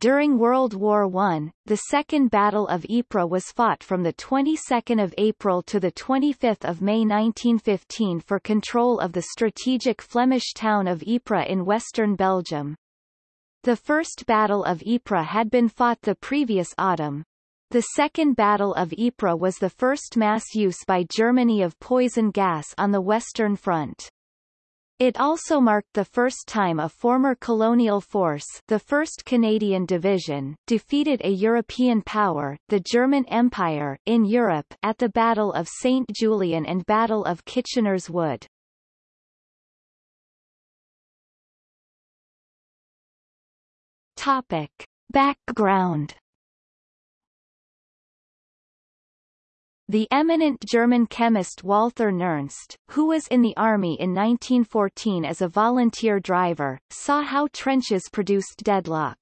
During World War I, the Second Battle of Ypres was fought from the 22nd of April to the 25th of May 1915 for control of the strategic Flemish town of Ypres in western Belgium. The First Battle of Ypres had been fought the previous autumn. The Second Battle of Ypres was the first mass use by Germany of poison gas on the Western Front. It also marked the first time a former colonial force the 1st Canadian Division defeated a European power, the German Empire, in Europe at the Battle of St. Julien and Battle of Kitchener's Wood. Topic. Background The eminent German chemist Walther Nernst, who was in the army in 1914 as a volunteer driver, saw how trenches produced deadlock.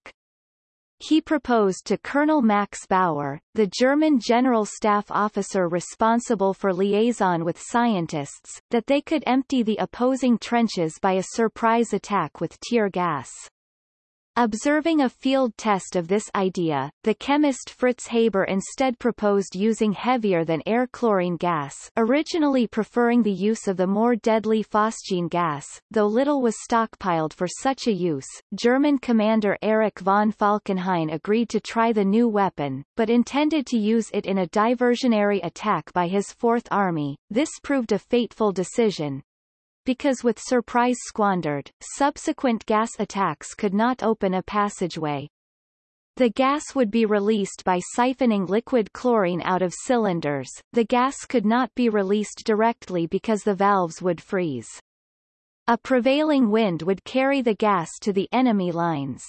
He proposed to Colonel Max Bauer, the German general staff officer responsible for liaison with scientists, that they could empty the opposing trenches by a surprise attack with tear gas. Observing a field test of this idea, the chemist Fritz Haber instead proposed using heavier than air chlorine gas originally preferring the use of the more deadly phosgene gas, though little was stockpiled for such a use. German commander Erich von Falkenhayn agreed to try the new weapon, but intended to use it in a diversionary attack by his Fourth Army. This proved a fateful decision, because with surprise squandered, subsequent gas attacks could not open a passageway. The gas would be released by siphoning liquid chlorine out of cylinders. The gas could not be released directly because the valves would freeze. A prevailing wind would carry the gas to the enemy lines.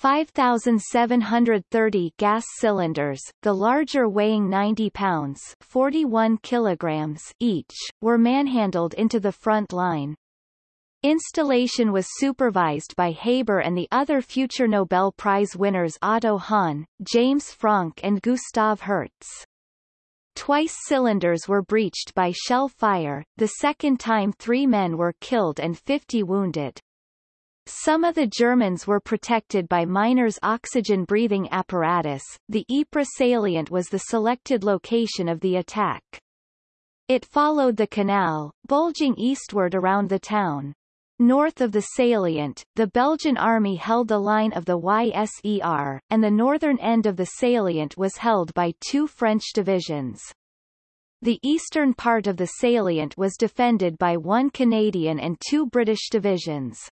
5,730 gas cylinders, the larger weighing 90 pounds 41 kilograms each, were manhandled into the front line. Installation was supervised by Haber and the other future Nobel Prize winners Otto Hahn, James Franck and Gustav Hertz. Twice cylinders were breached by shell fire, the second time three men were killed and 50 wounded. Some of the Germans were protected by miners' oxygen-breathing apparatus. The Ypres salient was the selected location of the attack. It followed the canal, bulging eastward around the town. North of the salient, the Belgian army held the line of the YSER, and the northern end of the salient was held by two French divisions. The eastern part of the salient was defended by one Canadian and two British divisions.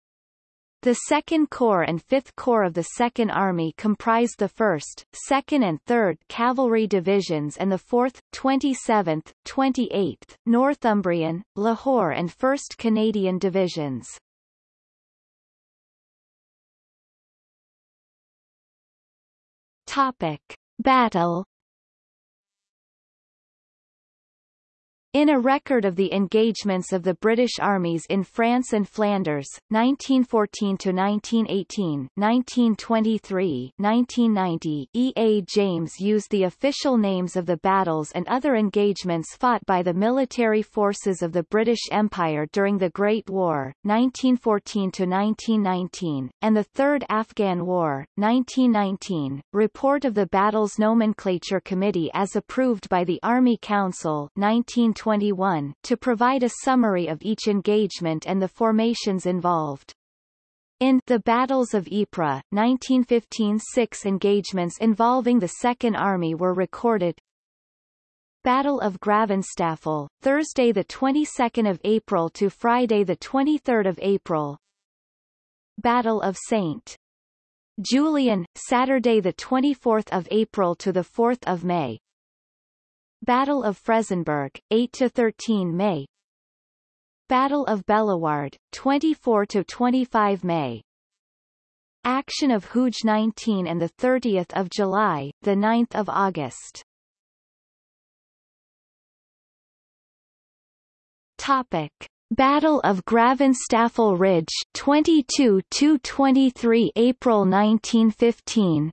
The 2nd Corps and 5th Corps of the 2nd Army comprised the 1st, 2nd and 3rd Cavalry Divisions and the 4th, 27th, 28th, Northumbrian, Lahore and 1st Canadian Divisions. Topic. Battle In a record of the engagements of the British armies in France and Flanders, 1914–1918, 1923–1990, E. A. James used the official names of the battles and other engagements fought by the military forces of the British Empire during the Great War, 1914–1919, and the Third Afghan War, 1919, Report of the Battles Nomenclature Committee as approved by the Army Council 1920 2021, to provide a summary of each engagement and the formations involved. In The Battles of Ypres, 1915 six engagements involving the Second Army were recorded. Battle of Gravenstafel, Thursday 22 April to Friday 23 April Battle of St. Julien, Saturday 24 April to 4 May Battle of Frezenberg, 8–13 May. Battle of Bellewaerde, 24–25 May. Action of Hooge 19 and 30 July, 9 August. Topic. Battle of Gravenstafel Ridge 22–23 April 1915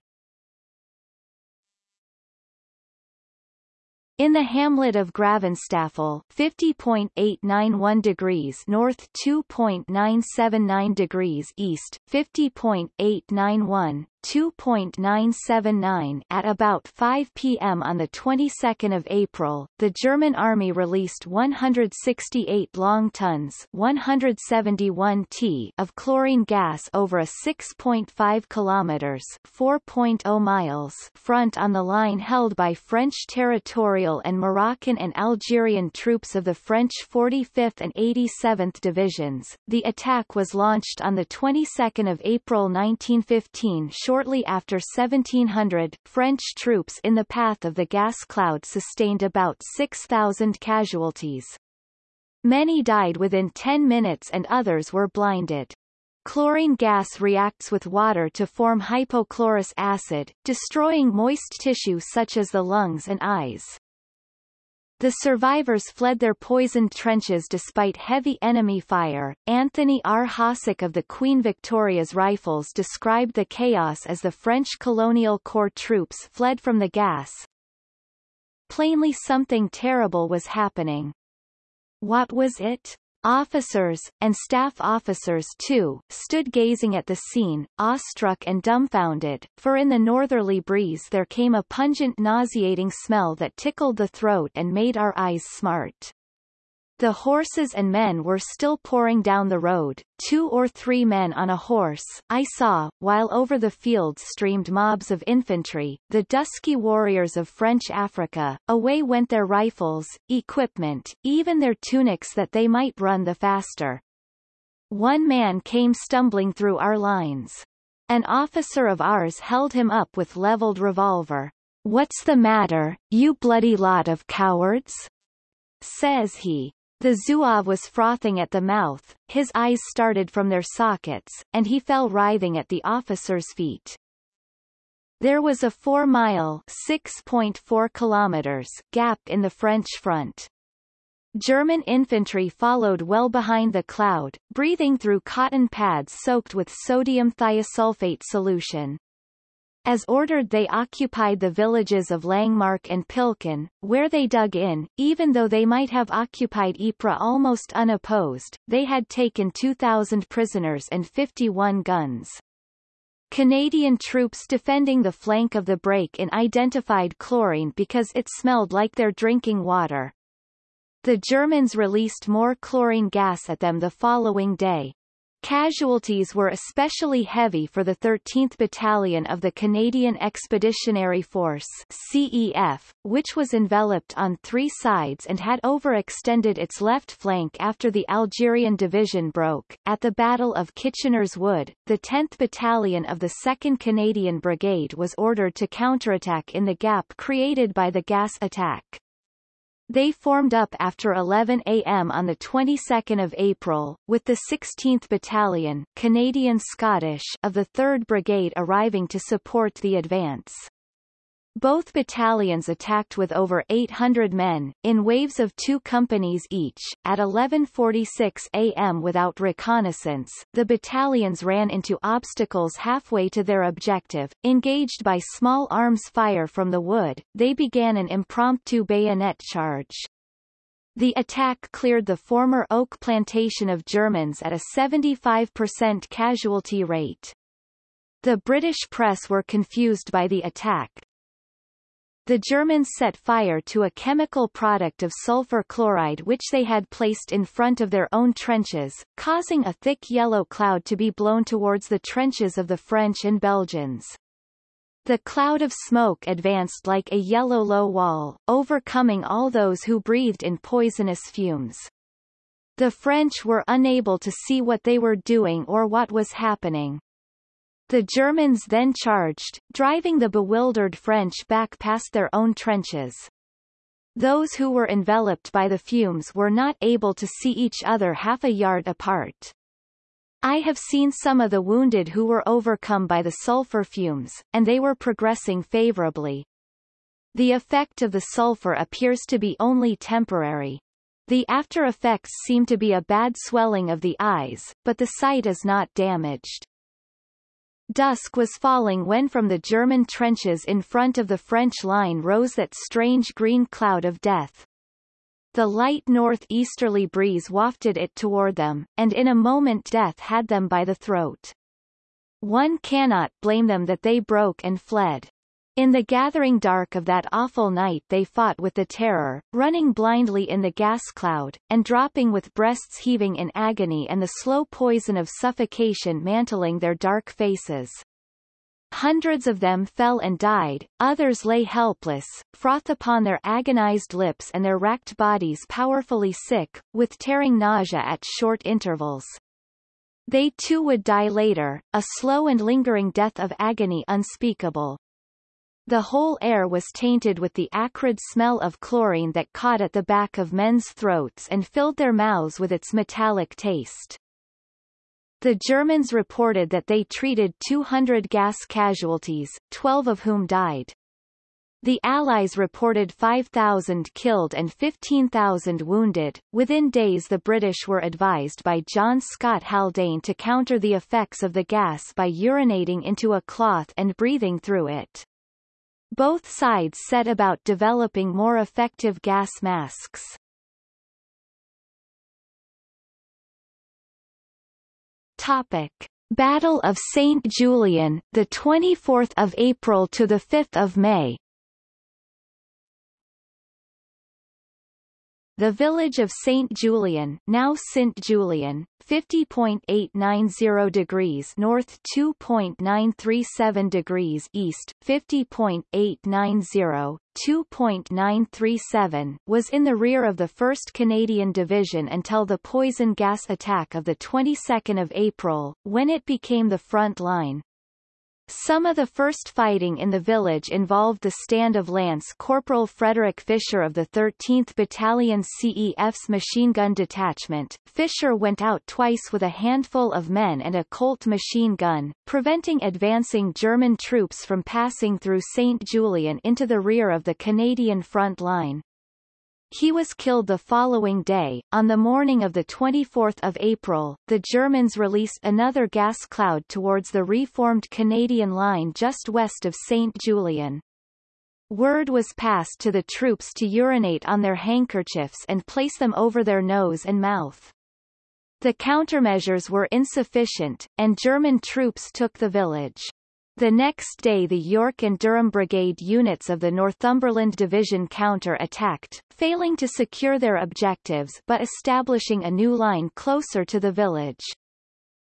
In the hamlet of Gravenstafel, 50.891 degrees north 2.979 degrees east, 50.891, 2.979 at about 5 p.m. on the 22nd of April, the German army released 168 long tons 171 t of chlorine gas over a 6.5 kilometers 4.0 miles front on the line held by French territorial and Moroccan and Algerian troops of the French 45th and 87th Divisions. The attack was launched on the 22nd of April 1915 shortly after 1700. French troops in the path of the gas cloud sustained about 6,000 casualties. Many died within 10 minutes and others were blinded. Chlorine gas reacts with water to form hypochlorous acid, destroying moist tissue such as the lungs and eyes. The survivors fled their poisoned trenches despite heavy enemy fire. Anthony R. Hossack of the Queen Victoria's Rifles described the chaos as the French colonial corps troops fled from the gas. Plainly something terrible was happening. What was it? Officers, and staff officers too, stood gazing at the scene, awestruck and dumbfounded, for in the northerly breeze there came a pungent nauseating smell that tickled the throat and made our eyes smart. The horses and men were still pouring down the road, two or three men on a horse, I saw, while over the fields streamed mobs of infantry, the dusky warriors of French Africa, away went their rifles, equipment, even their tunics that they might run the faster. One man came stumbling through our lines. An officer of ours held him up with leveled revolver. What's the matter, you bloody lot of cowards? says he. The Zouave was frothing at the mouth, his eyes started from their sockets, and he fell writhing at the officer's feet. There was a four-mile (6.4 kilometers) gap in the French front. German infantry followed well behind the cloud, breathing through cotton pads soaked with sodium thiosulfate solution. As ordered they occupied the villages of Langemarck and Pilckem, where they dug in, even though they might have occupied Ypres almost unopposed, they had taken 2,000 prisoners and 51 guns. Canadian troops defending the flank of the break-in identified chlorine because it smelled like their drinking water. The Germans released more chlorine gas at them the following day. Casualties were especially heavy for the 13th Battalion of the Canadian Expeditionary Force CEF, which was enveloped on three sides and had overextended its left flank after the Algerian Division broke. At the Battle of Kitchener's Wood, the 10th Battalion of the 2nd Canadian Brigade was ordered to counterattack in the gap created by the gas attack. They formed up after 11 a.m. on the 22nd of April, with the 16th Battalion Canadian Scottish of the 3rd Brigade arriving to support the advance. Both battalions attacked with over 800 men, in waves of two companies each. At 11.46 a.m. without reconnaissance, the battalions ran into obstacles halfway to their objective. Engaged by small arms fire from the wood, they began an impromptu bayonet charge. The attack cleared the former oak plantation of Germans at a 75% casualty rate. The British press were confused by the attack, the Germans set fire to a chemical product of sulfur chloride which they had placed in front of their own trenches, causing a thick yellow cloud to be blown towards the trenches of the French and Belgians. The cloud of smoke advanced like a yellow low wall, overcoming all those who breathed in poisonous fumes. The French were unable to see what they were doing or what was happening. The Germans then charged, driving the bewildered French back past their own trenches. Those who were enveloped by the fumes were not able to see each other half a yard apart. I have seen some of the wounded who were overcome by the sulfur fumes, and they were progressing favorably. The effect of the sulfur appears to be only temporary. The after effects seem to be a bad swelling of the eyes, but the sight is not damaged. Dusk was falling when from the German trenches in front of the French line rose that strange green cloud of death. The light northeasterly breeze wafted it toward them, and in a moment death had them by the throat. One cannot blame them that they broke and fled. In the gathering dark of that awful night they fought with the terror, running blindly in the gas cloud, and dropping with breasts heaving in agony and the slow poison of suffocation mantling their dark faces. Hundreds of them fell and died, others lay helpless, froth upon their agonized lips and their racked bodies powerfully sick, with tearing nausea at short intervals. They too would die later, a slow and lingering death of agony unspeakable. The whole air was tainted with the acrid smell of chlorine that caught at the back of men's throats and filled their mouths with its metallic taste. The Germans reported that they treated 200 gas casualties, 12 of whom died. The Allies reported 5,000 killed and 15,000 wounded. Within days the British were advised by John Scott Haldane to counter the effects of the gas by urinating into a cloth and breathing through it. Both sides set about developing more effective gas masks. Topic: Battle of St. Julien, the 24th of April to the 5th of May. The village of St. Julien now St. Julian, 50.890 degrees north 2.937 degrees east, 50.890, 2.937 was in the rear of the 1st Canadian Division until the poison gas attack of the 22nd of April, when it became the front line. Some of the first fighting in the village involved the stand of Lance Corporal Frederick Fisher of the 13th Battalion CEF's machine gun detachment. Fisher went out twice with a handful of men and a Colt machine gun, preventing advancing German troops from passing through St. Julien into the rear of the Canadian front line. He was killed the following day. On the morning of 24 April, the Germans released another gas cloud towards the reformed Canadian line just west of St. Julien. Word was passed to the troops to urinate on their handkerchiefs and place them over their nose and mouth. The countermeasures were insufficient, and German troops took the village. The next day the York and Durham Brigade units of the Northumberland Division counter-attacked, failing to secure their objectives but establishing a new line closer to the village.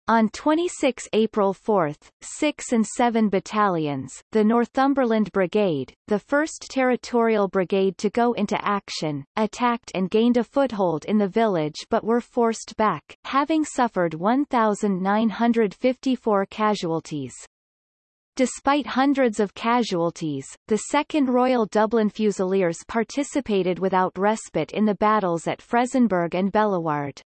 On 26 April 4, 6 and 7 battalions, the Northumberland Brigade, the 1st Territorial Brigade to go into action, attacked and gained a foothold in the village but were forced back, having suffered 1,954 casualties. Despite hundreds of casualties, the 2nd Royal Dublin Fusiliers participated without respite in the battles at Frezenberg and Bellewaerde.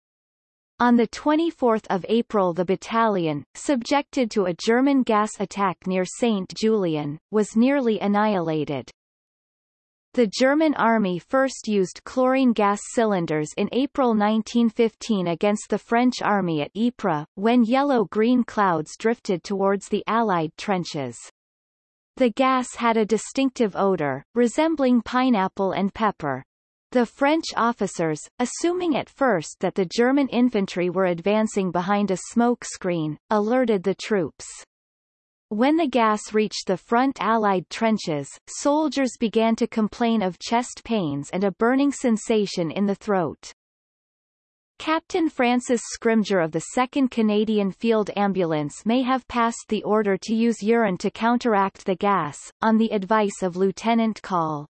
On 24 April the battalion, subjected to a German gas attack near St. Julien, was nearly annihilated. The German army first used chlorine gas cylinders in April 1915 against the French army at Ypres, when yellow-green clouds drifted towards the Allied trenches. The gas had a distinctive odor, resembling pineapple and pepper. The French officers, assuming at first that the German infantry were advancing behind a smoke screen, alerted the troops. When the gas reached the front Allied trenches, soldiers began to complain of chest pains and a burning sensation in the throat. Captain Francis Scrimger of the 2nd Canadian Field Ambulance may have passed the order to use urine to counteract the gas, on the advice of Lieutenant Col.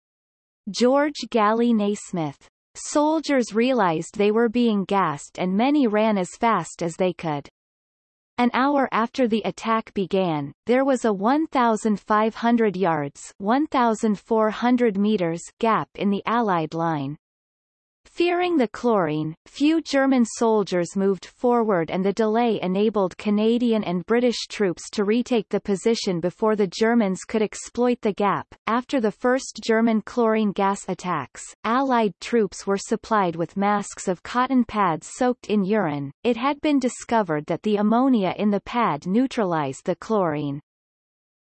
George Gallie Nasmith. Soldiers realized they were being gassed and many ran as fast as they could. An hour after the attack began, there was a 1,500 yards 1,400 meters gap in the Allied line. Fearing the chlorine, few German soldiers moved forward and the delay enabled Canadian and British troops to retake the position before the Germans could exploit the gap. After the first German chlorine gas attacks, Allied troops were supplied with masks of cotton pads soaked in urine. It had been discovered that the ammonia in the pad neutralized the chlorine.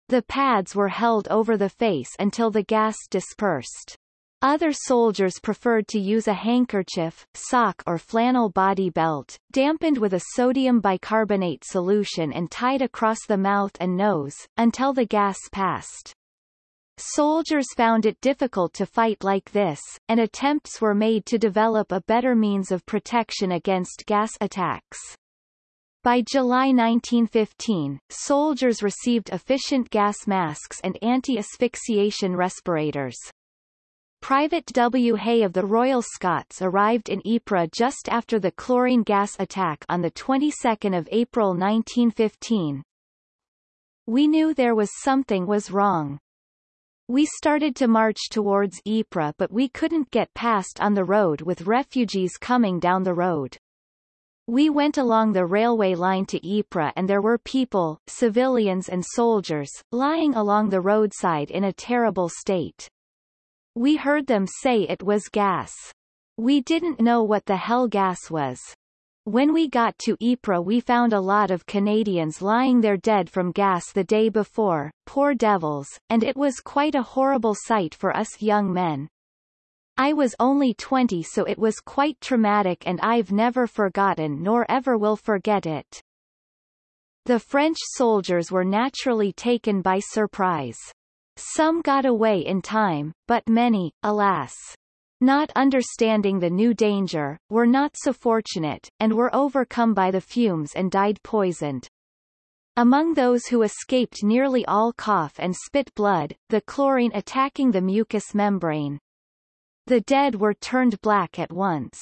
The pads were held over the face until the gas dispersed. Other soldiers preferred to use a handkerchief, sock or flannel body belt, dampened with a sodium bicarbonate solution and tied across the mouth and nose, until the gas passed. Soldiers found it difficult to fight like this, and attempts were made to develop a better means of protection against gas attacks. By July 1915, soldiers received efficient gas masks and anti-asphyxiation respirators. Private W. Hay of the Royal Scots arrived in Ypres just after the chlorine gas attack on the 22nd of April 1915. We knew there was something was wrong. We started to march towards Ypres but we couldn't get past on the road with refugees coming down the road. We went along the railway line to Ypres and there were people, civilians and soldiers, lying along the roadside in a terrible state. We heard them say it was gas. We didn't know what the hell gas was. When we got to Ypres we found a lot of Canadians lying there dead from gas the day before, poor devils, and it was quite a horrible sight for us young men. I was only 20 so it was quite traumatic and I've never forgotten nor ever will forget it. The French soldiers were naturally taken by surprise. Some got away in time, but many, alas, not understanding the new danger, were not so fortunate, and were overcome by the fumes and died poisoned. Among those who escaped nearly all cough and spit blood, the chlorine attacking the mucous membrane. The dead were turned black at once.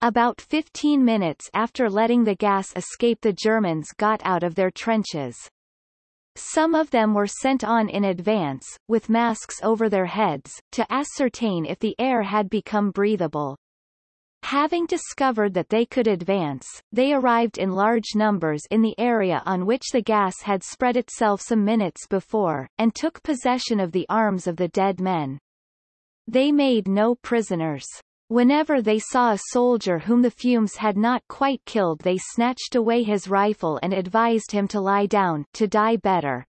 About 15 minutes after letting the gas escape the Germans got out of their trenches. Some of them were sent on in advance, with masks over their heads, to ascertain if the air had become breathable. Having discovered that they could advance, they arrived in large numbers in the area on which the gas had spread itself some minutes before, and took possession of the arms of the dead men. They made no prisoners. Whenever they saw a soldier whom the fumes had not quite killed they snatched away his rifle and advised him to lie down, to die better.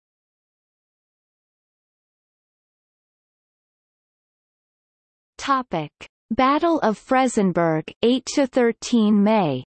Topic. Battle of Frezenberg 8 to 13 May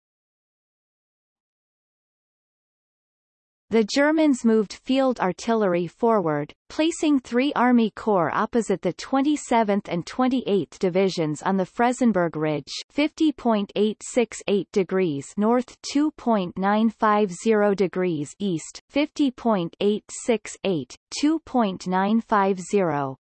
The Germans moved field artillery forward, placing three Army Corps opposite the 27th and 28th Divisions on the Frezenberg Ridge 50.868 degrees north 2.950 degrees east, 50.868, 2.950.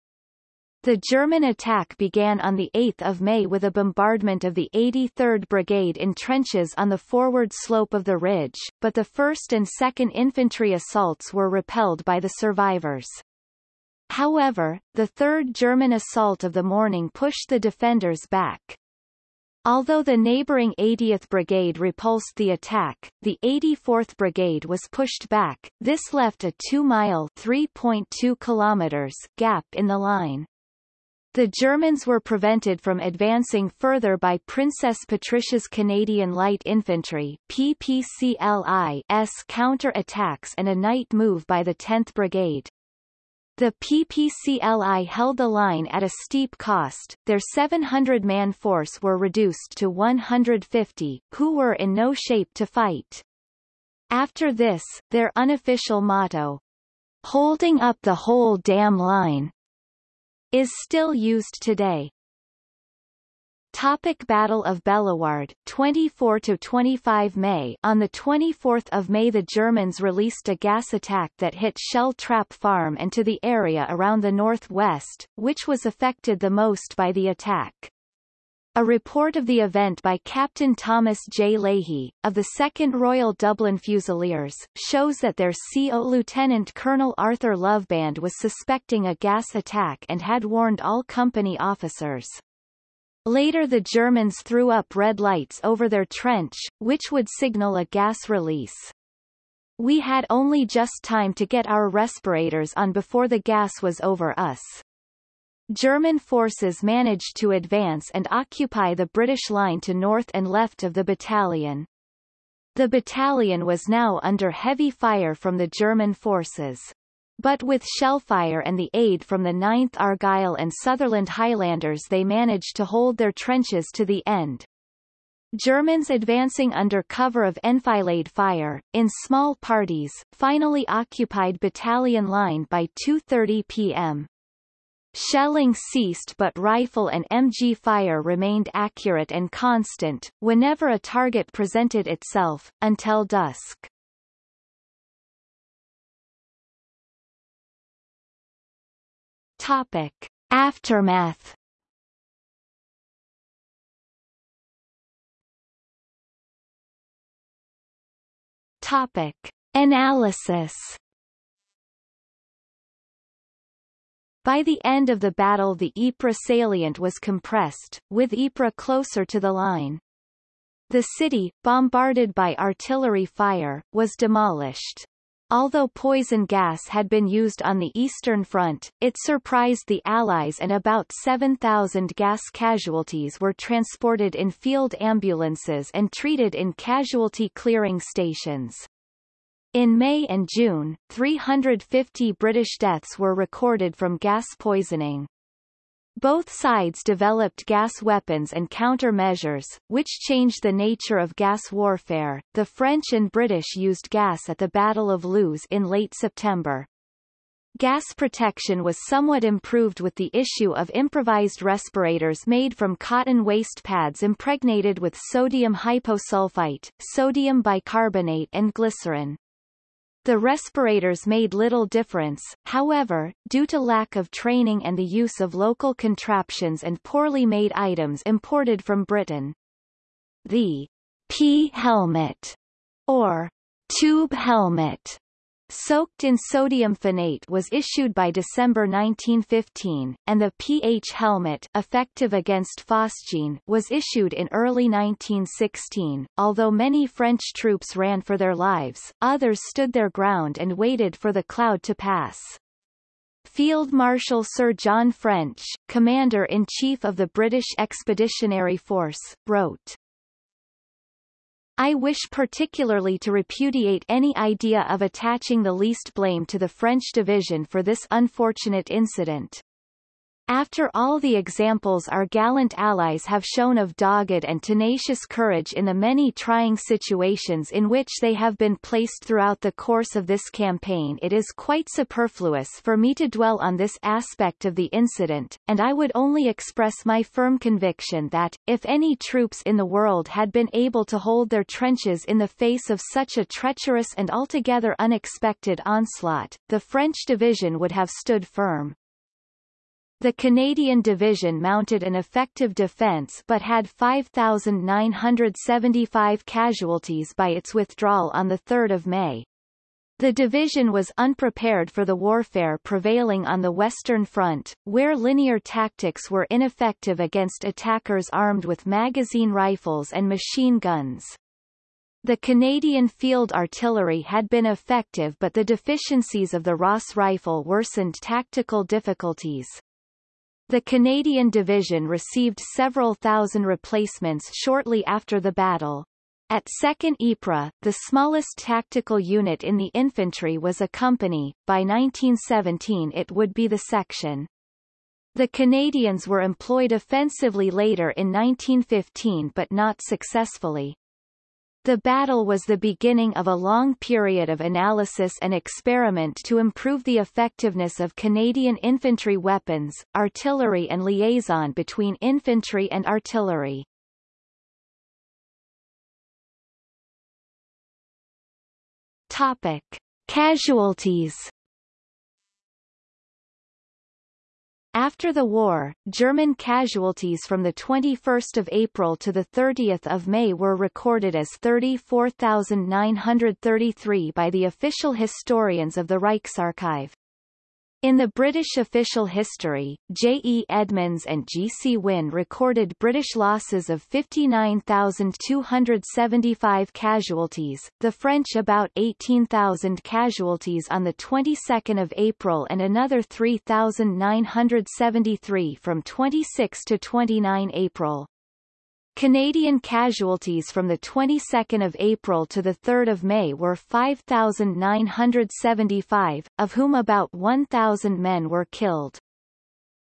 The German attack began on 8 May with a bombardment of the 83rd Brigade in trenches on the forward slope of the ridge, but the 1st and 2nd Infantry assaults were repelled by the survivors. However, the 3rd German assault of the morning pushed the defenders back. Although the neighboring 80th Brigade repulsed the attack, the 84th Brigade was pushed back. This left a 2-mile (3.2 kilometers) gap in the line. The Germans were prevented from advancing further by Princess Patricia's Canadian Light Infantry PPCLI's counter-attacks and a night move by the 10th Brigade. The PPCLI held the line at a steep cost, their 700-man force were reduced to 150, who were in no shape to fight. After this, their unofficial motto, holding up the whole damn line, is still used today. Topic Battle of Bellewaerde, 24 to 25 May. On the 24th of May, the Germans released a gas attack that hit Shell Trap Farm and to the area around the northwest, which was affected the most by the attack. A report of the event by Captain Thomas J. Leahy, of the 2nd Royal Dublin Fusiliers, shows that their CO Lieutenant Colonel Arthur Loveband was suspecting a gas attack and had warned all company officers. Later the Germans threw up red lights over their trench, which would signal a gas release. We had only just time to get our respirators on before the gas was over us. German forces managed to advance and occupy the British line to north and left of the battalion. The battalion was now under heavy fire from the German forces. But with shellfire and the aid from the 9th Argyll and Sutherland Highlanders they managed to hold their trenches to the end. Germans advancing under cover of enfilade fire, in small parties, finally occupied battalion line by 2.30 p.m. Shelling ceased but rifle and MG fire remained accurate and constant, whenever a target presented itself, until dusk. Topic. Aftermath Topic. Analysis By the end of the battle the Ypres salient was compressed, with Ypres closer to the line. The city, bombarded by artillery fire, was demolished. Although poison gas had been used on the Eastern Front, it surprised the Allies and about 7,000 gas casualties were transported in field ambulances and treated in casualty clearing stations. In May and June, 350 British deaths were recorded from gas poisoning. Both sides developed gas weapons and countermeasures, which changed the nature of gas warfare. The French and British used gas at the Battle of Loos in late September. Gas protection was somewhat improved with the issue of improvised respirators made from cotton waste pads impregnated with sodium hyposulfite, sodium bicarbonate and glycerin. The respirators made little difference, however, due to lack of training and the use of local contraptions and poorly made items imported from Britain. The P helmet, or tube helmet, soaked in sodium phenate was issued by December 1915, and the pH helmet effective against phosgene was issued in early 1916. Although many French troops ran for their lives, others stood their ground and waited for the cloud to pass. Field Marshal Sir John French, Commander-in-Chief of the British Expeditionary Force, wrote, I wish particularly to repudiate any idea of attaching the least blame to the French division for this unfortunate incident. After all the examples our gallant allies have shown of dogged and tenacious courage in the many trying situations in which they have been placed throughout the course of this campaign it is quite superfluous for me to dwell on this aspect of the incident, and I would only express my firm conviction that, if any troops in the world had been able to hold their trenches in the face of such a treacherous and altogether unexpected onslaught, the French division would have stood firm. The Canadian division mounted an effective defence but had 5,975 casualties by its withdrawal on 3 May. The division was unprepared for the warfare prevailing on the Western Front, where linear tactics were ineffective against attackers armed with magazine rifles and machine guns. The Canadian field artillery had been effective but the deficiencies of the Ross rifle worsened tactical difficulties. The Canadian division received several thousand replacements shortly after the battle. At 2nd Ypres, the smallest tactical unit in the infantry was a company, by 1917 it would be the section. The Canadians were employed offensively later in 1915 but not successfully. The battle was the beginning of a long period of analysis and experiment to improve the effectiveness of Canadian infantry weapons, artillery and liaison between infantry and artillery. Topic. Casualties After the war, German casualties from 21 April to 30 May were recorded as 34,933 by the official historians of the Reichsarchive. In the British official history, J. E. Edmonds and G. C. Wynne recorded British losses of 59,275 casualties, the French about 18,000 casualties on the 22nd of April and another 3,973 from 26 to 29 April. Canadian casualties from the 22nd of April to the 3rd of May were 5,975, of whom about 1,000 men were killed.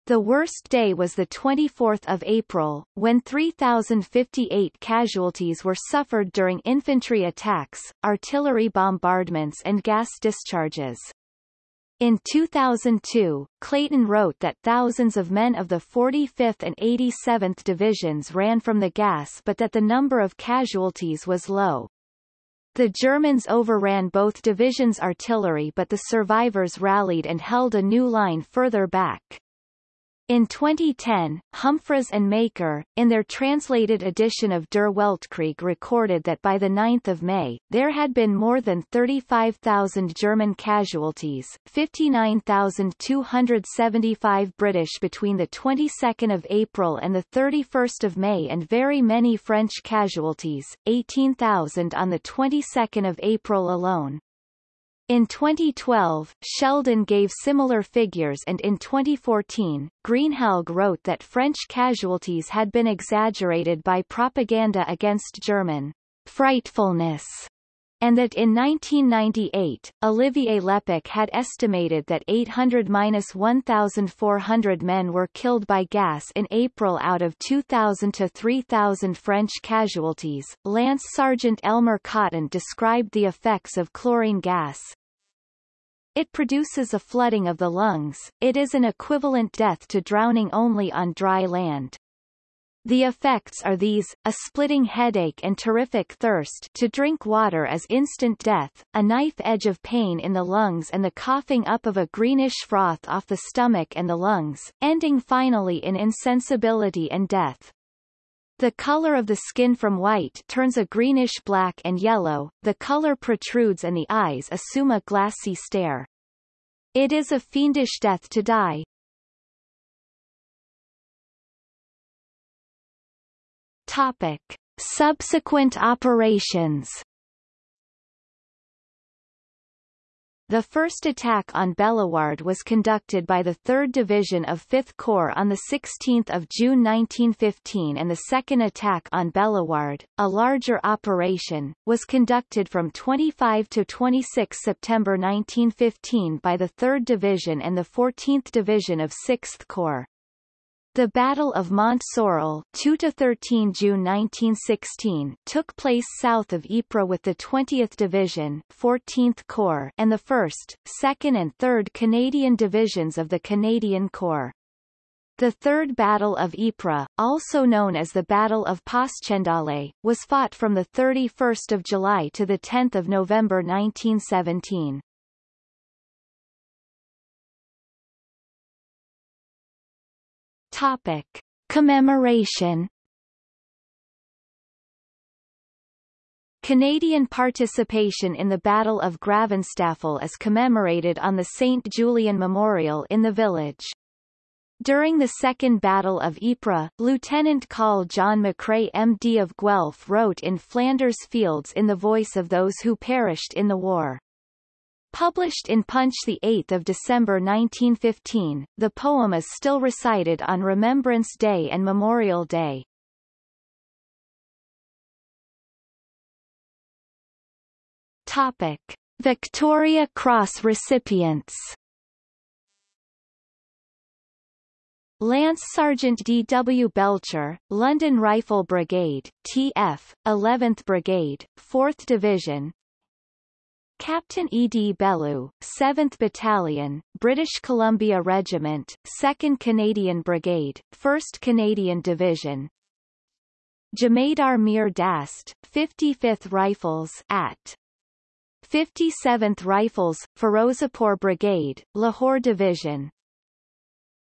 The worst day was the 24th of April, when 3,058 casualties were suffered during infantry attacks, artillery bombardments and gas discharges. In 2002, Clayton wrote that thousands of men of the 45th and 87th Divisions ran from the gas but that the number of casualties was low. The Germans overran both divisions' artillery but the survivors rallied and held a new line further back. In 2010, Humphreys and Maker, in their translated edition of Der Weltkrieg recorded that by 9 May, there had been more than 35,000 German casualties, 59,275 British between the 22nd of April and the 31st of May and very many French casualties, 18,000 on the 22nd of April alone. In 2012, Sheldon gave similar figures and in 2014, Greenhalgh wrote that French casualties had been exaggerated by propaganda against German frightfulness and that in 1998, Olivier Lepick had estimated that 800-1,400 men were killed by gas in April out of 2,000 to 3,000 French casualties. Lance Sergeant Elmer Cotton described the effects of chlorine gas, it produces a flooding of the lungs, it is an equivalent death to drowning only on dry land. The effects are these, a splitting headache and terrific thirst to drink water as instant death, a knife edge of pain in the lungs and the coughing up of a greenish froth off the stomach and the lungs, ending finally in insensibility and death. The color of the skin from white turns a greenish black and yellow, the color protrudes and the eyes assume a glassy stare. It is a fiendish death to die. Topic. Subsequent operations The first attack on Bellewaerde was conducted by the 3rd Division of 5th Corps on 16 June 1915 and the second attack on Bellewaerde, a larger operation, was conducted from 25 to 26 September 1915 by the 3rd Division and the 14th Division of 6th Corps. The Battle of Mont Sorrel 2-13 June 1916 took place south of Ypres with the 20th Division 14th Corps and the 1st, 2nd and 3rd Canadian Divisions of the Canadian Corps. The Third Battle of Ypres, also known as the Battle of Passchendaele, was fought from 31 July to 10 November 1917. Topic. Commemoration Canadian participation in the Battle of Gravenstafel is commemorated on the St. Julien Memorial in the village. During the Second Battle of Ypres, Lieutenant Col John McCrae MD of Guelph wrote in Flanders Fields in the voice of those who perished in the war. Published in Punch 8 December 1915, the poem is still recited on Remembrance Day and Memorial Day. Topic. Victoria Cross recipients Lance Sergeant D. W. Belcher, London Rifle Brigade, TF, 11th Brigade, 4th Division, Captain E. D. Bellew, 7th Battalion, British Columbia Regiment, 2nd Canadian Brigade, 1st Canadian Division Jamadar Mir Dast, 55th Rifles at 57th Rifles, Ferozepur Brigade, Lahore Division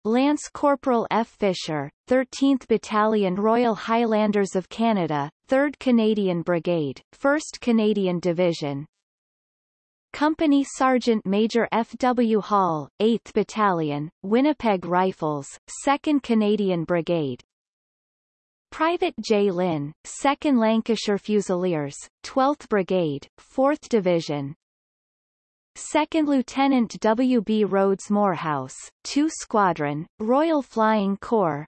Lance Corporal F. Fisher, 13th Battalion Royal Highlanders of Canada, 3rd Canadian Brigade, 1st Canadian Division Company Sergeant Major F. W. Hall, 8th Battalion, Winnipeg Rifles, 2nd Canadian Brigade. Private J. Lynn, 2nd Lancashire Fusiliers, 12th Brigade, 4th Division. 2nd Lieutenant W. B. Rhodes Moorhouse, 2 Squadron, Royal Flying Corps,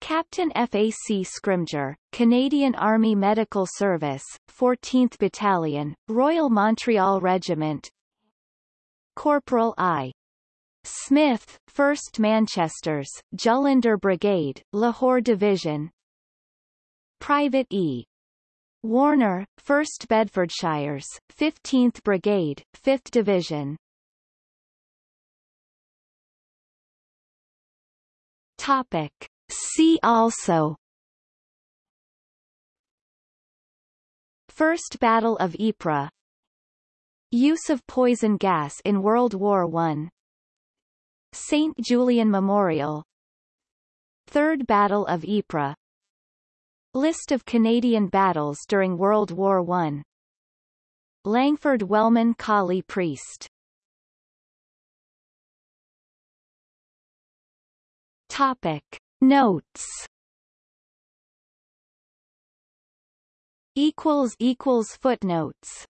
Captain F.A.C. Scrimger, Canadian Army Medical Service, 14th Battalion, Royal Montreal Regiment Corporal I. Smith, 1st Manchesters, Jullundur Brigade, Lahore Division Private E. Warner, 1st Bedfordshires, 15th Brigade, 5th Division Topic. See also. First Battle of Ypres. Use of poison gas in World War I St. Julien Memorial. Third Battle of Ypres. List of Canadian battles during World War I Langford Wellman Collie Priest. Topic Notes. Equals equals footnotes